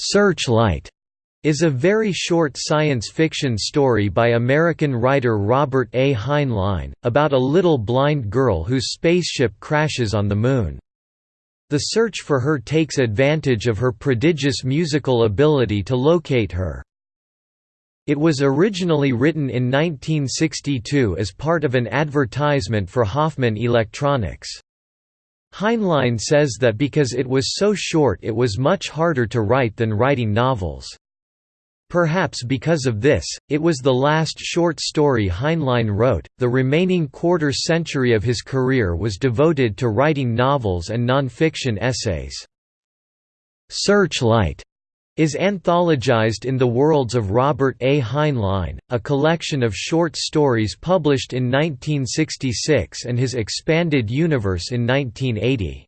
Searchlight is a very short science fiction story by American writer Robert A. Heinlein, about a little blind girl whose spaceship crashes on the Moon. The search for her takes advantage of her prodigious musical ability to locate her. It was originally written in 1962 as part of an advertisement for Hoffman Electronics. Heinlein says that because it was so short it was much harder to write than writing novels. Perhaps because of this, it was the last short story Heinlein wrote. The remaining quarter century of his career was devoted to writing novels and non-fiction essays. Searchlight is anthologized in The Worlds of Robert A. Heinlein, a collection of short stories published in 1966 and his expanded universe in 1980.